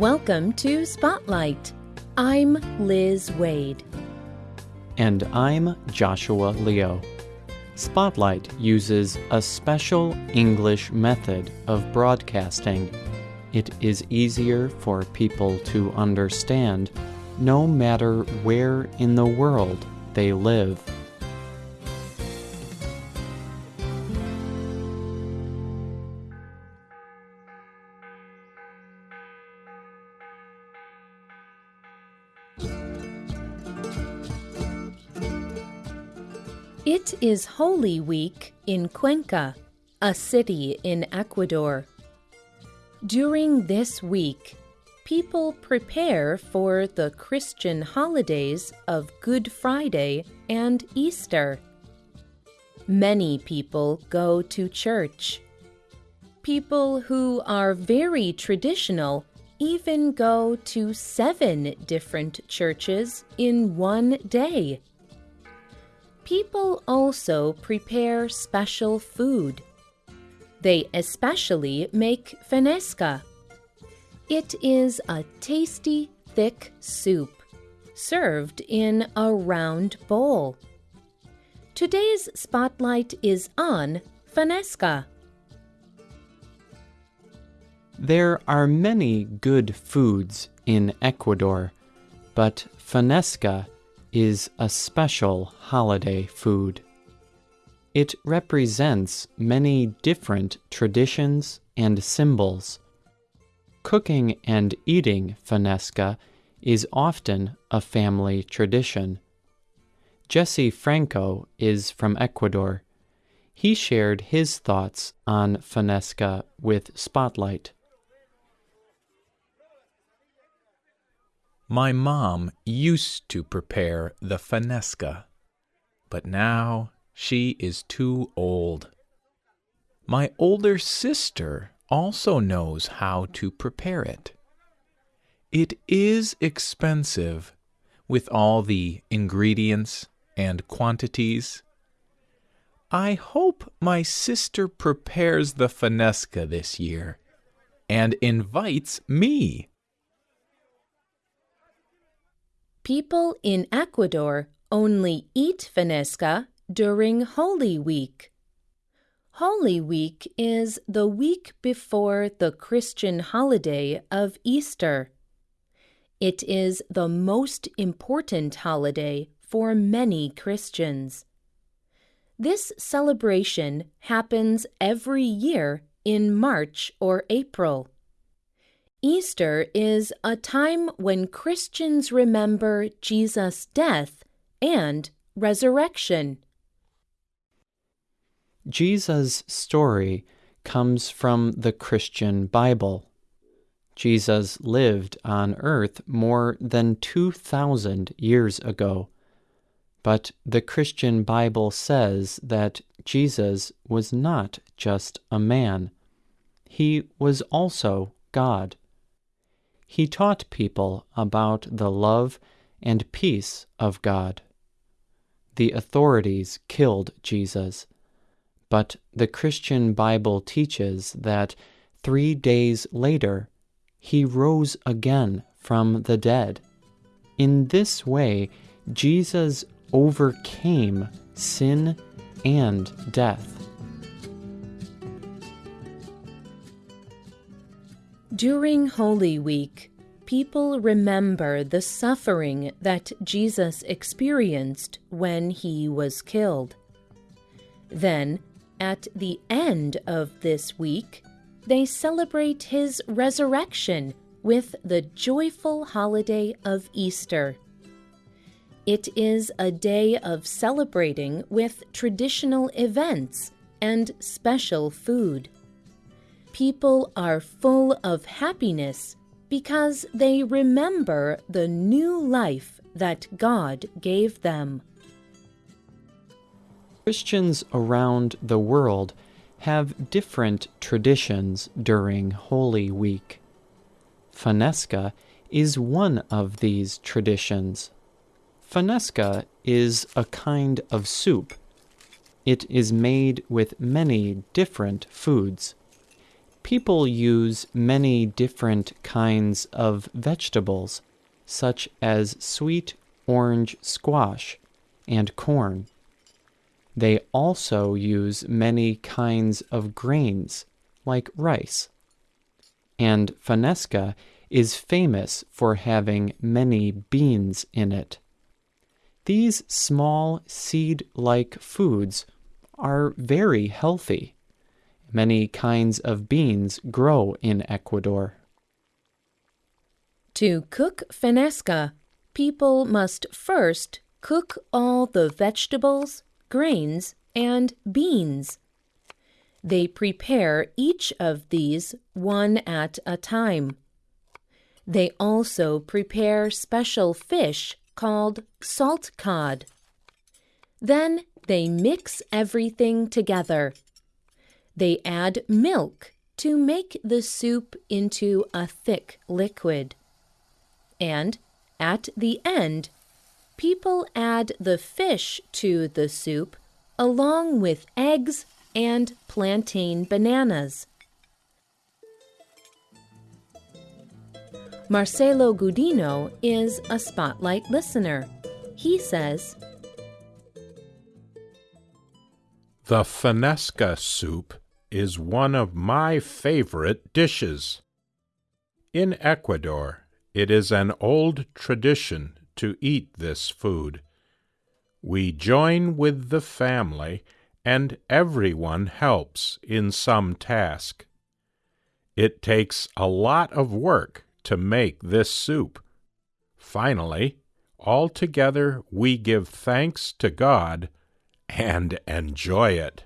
Welcome to Spotlight. I'm Liz Waid. And I'm Joshua Leo. Spotlight uses a special English method of broadcasting. It is easier for people to understand no matter where in the world they live. Is Holy Week in Cuenca, a city in Ecuador. During this week, people prepare for the Christian holidays of Good Friday and Easter. Many people go to church. People who are very traditional even go to seven different churches in one day. People also prepare special food. They especially make fanesca. It is a tasty, thick soup served in a round bowl. Today's spotlight is on fanesca. There are many good foods in Ecuador, but fanesca is a special holiday food. It represents many different traditions and symbols. Cooking and eating fanesca is often a family tradition. Jesse Franco is from Ecuador. He shared his thoughts on fanesca with Spotlight. My mom used to prepare the fanesca, but now she is too old. My older sister also knows how to prepare it. It is expensive with all the ingredients and quantities. I hope my sister prepares the fanesca this year and invites me. People in Ecuador only eat fanesca during Holy Week. Holy Week is the week before the Christian holiday of Easter. It is the most important holiday for many Christians. This celebration happens every year in March or April. Easter is a time when Christians remember Jesus' death and resurrection. Jesus' story comes from the Christian Bible. Jesus lived on earth more than 2,000 years ago. But the Christian Bible says that Jesus was not just a man, he was also God he taught people about the love and peace of God. The authorities killed Jesus, but the Christian Bible teaches that three days later he rose again from the dead. In this way, Jesus overcame sin and death. During Holy Week, people remember the suffering that Jesus experienced when he was killed. Then, at the end of this week, they celebrate his resurrection with the joyful holiday of Easter. It is a day of celebrating with traditional events and special food people are full of happiness because they remember the new life that God gave them. Christians around the world have different traditions during Holy Week. Fanesca is one of these traditions. Fanesca is a kind of soup. It is made with many different foods. People use many different kinds of vegetables, such as sweet orange squash and corn. They also use many kinds of grains, like rice. And Fanesca is famous for having many beans in it. These small seed like foods are very healthy. Many kinds of beans grow in Ecuador. To cook fanesca, people must first cook all the vegetables, grains, and beans. They prepare each of these one at a time. They also prepare special fish called salt cod. Then they mix everything together. They add milk to make the soup into a thick liquid. And at the end, people add the fish to the soup along with eggs and plantain bananas. Marcelo Gudino is a spotlight listener. He says, The fanesca soup is one of my favorite dishes. In Ecuador, it is an old tradition to eat this food. We join with the family, and everyone helps in some task. It takes a lot of work to make this soup. Finally, all together we give thanks to God and enjoy it.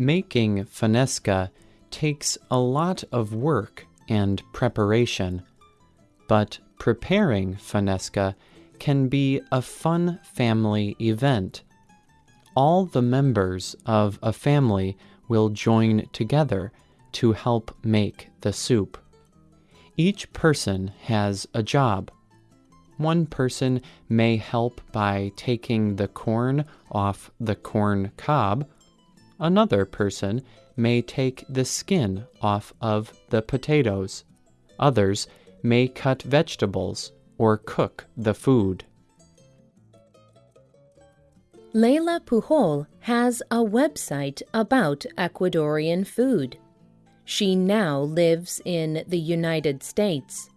Making fanesca takes a lot of work and preparation, but preparing fanesca can be a fun family event. All the members of a family will join together to help make the soup. Each person has a job. One person may help by taking the corn off the corn cob. Another person may take the skin off of the potatoes. Others may cut vegetables or cook the food. Layla Pujol has a website about Ecuadorian food. She now lives in the United States.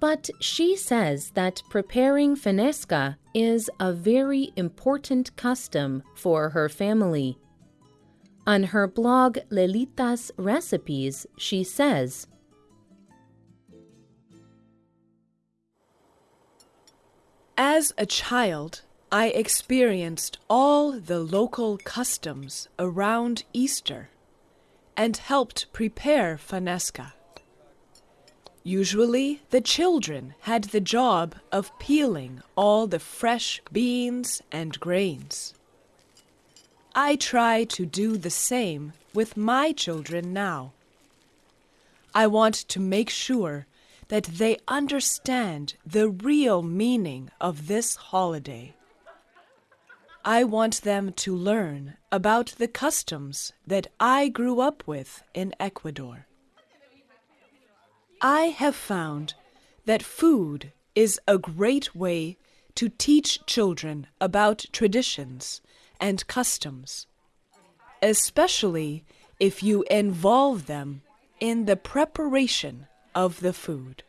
But she says that preparing fanesca is a very important custom for her family. On her blog Laylita's Recipes, she says, As a child, I experienced all the local customs around Easter and helped prepare fanesca. Usually, the children had the job of peeling all the fresh beans and grains. I try to do the same with my children now. I want to make sure that they understand the real meaning of this holiday. I want them to learn about the customs that I grew up with in Ecuador. I have found that food is a great way to teach children about traditions and customs, especially if you involve them in the preparation of the food.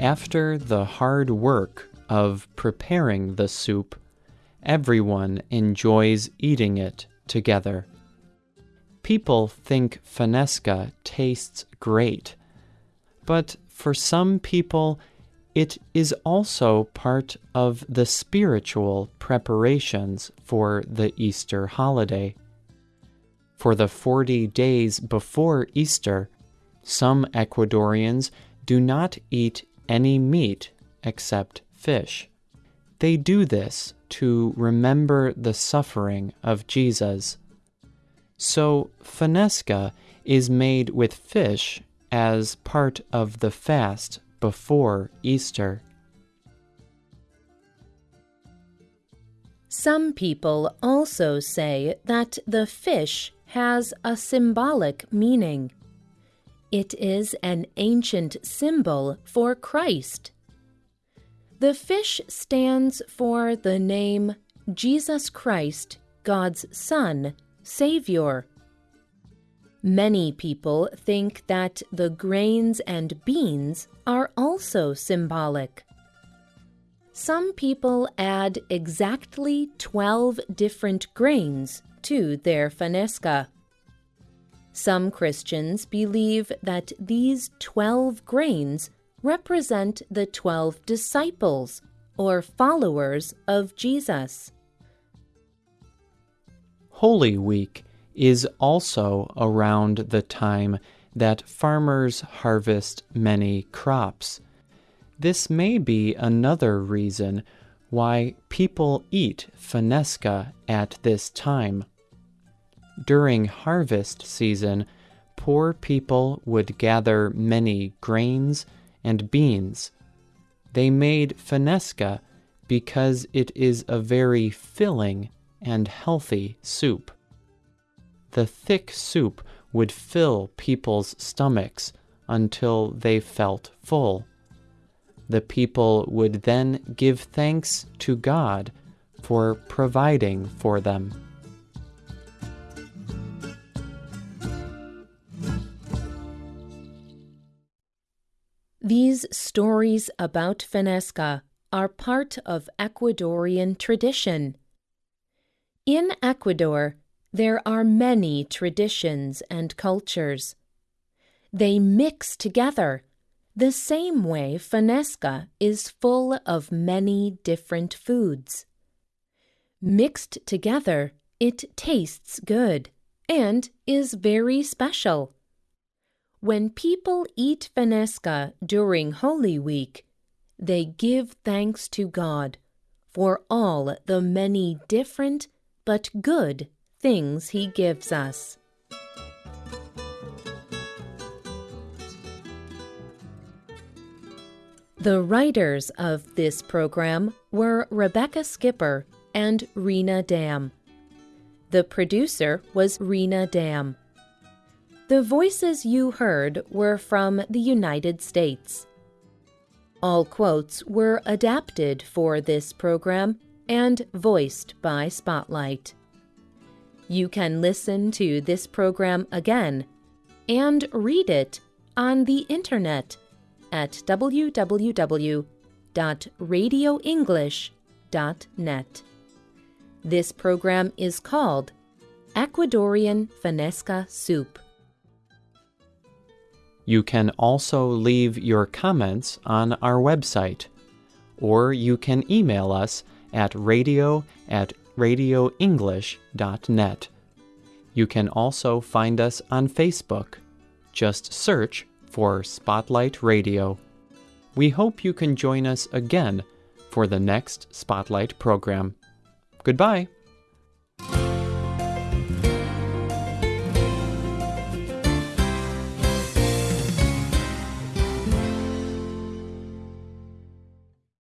After the hard work of preparing the soup, everyone enjoys eating it together. People think fanesca tastes great, but for some people, it is also part of the spiritual preparations for the Easter holiday. For the 40 days before Easter, some Ecuadorians do not eat any meat except fish. They do this to remember the suffering of Jesus. So, fanesca is made with fish as part of the fast before Easter. Some people also say that the fish has a symbolic meaning. It is an ancient symbol for Christ. The fish stands for the name Jesus Christ, God's Son, Savior. Many people think that the grains and beans are also symbolic. Some people add exactly 12 different grains to their fanesca. Some Christians believe that these 12 grains represent the 12 disciples or followers of Jesus. Holy Week is also around the time that farmers harvest many crops. This may be another reason why people eat fanesca at this time. During harvest season, poor people would gather many grains and beans. They made fanesca because it is a very filling and healthy soup. The thick soup would fill people's stomachs until they felt full the people would then give thanks to God for providing for them. These stories about Fanesca are part of Ecuadorian tradition. In Ecuador, there are many traditions and cultures. They mix together the same way Fanesca is full of many different foods. Mixed together, it tastes good and is very special. When people eat Fanesca during Holy Week, they give thanks to God for all the many different but good things He gives us. The writers of this program were Rebecca Skipper and Rena Dam. The producer was Rena Dam. The voices you heard were from the United States. All quotes were adapted for this program and voiced by Spotlight. You can listen to this program again and read it on the internet at www.radioenglish.net. This program is called Ecuadorian Fanesca Soup. You can also leave your comments on our website, or you can email us at radio at radioenglish.net. You can also find us on Facebook. Just search for Spotlight Radio. We hope you can join us again for the next Spotlight program. Goodbye.